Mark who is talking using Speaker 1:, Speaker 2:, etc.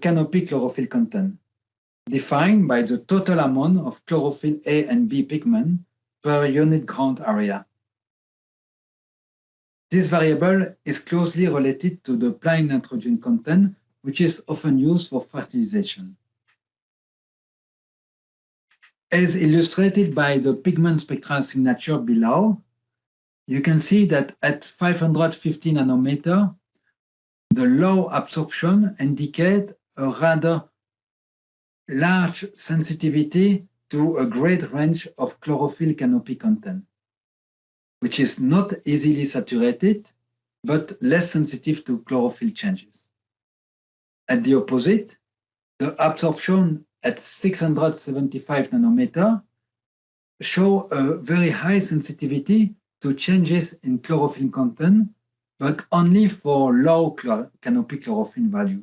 Speaker 1: canopy chlorophyll content, defined by the total amount of chlorophyll A and B pigment per unit ground area. This variable is closely related to the plant nitrogen content, which is often used for fertilization. As illustrated by the pigment spectral signature below, you can see that at 550 nanometer, the low absorption indicate a rather large sensitivity to a great range of chlorophyll canopy content, which is not easily saturated, but less sensitive to chlorophyll changes. At the opposite, the absorption at 675 nanometer show a very high sensitivity to changes in chlorophyll content, but only for low canopy chlorophyll value.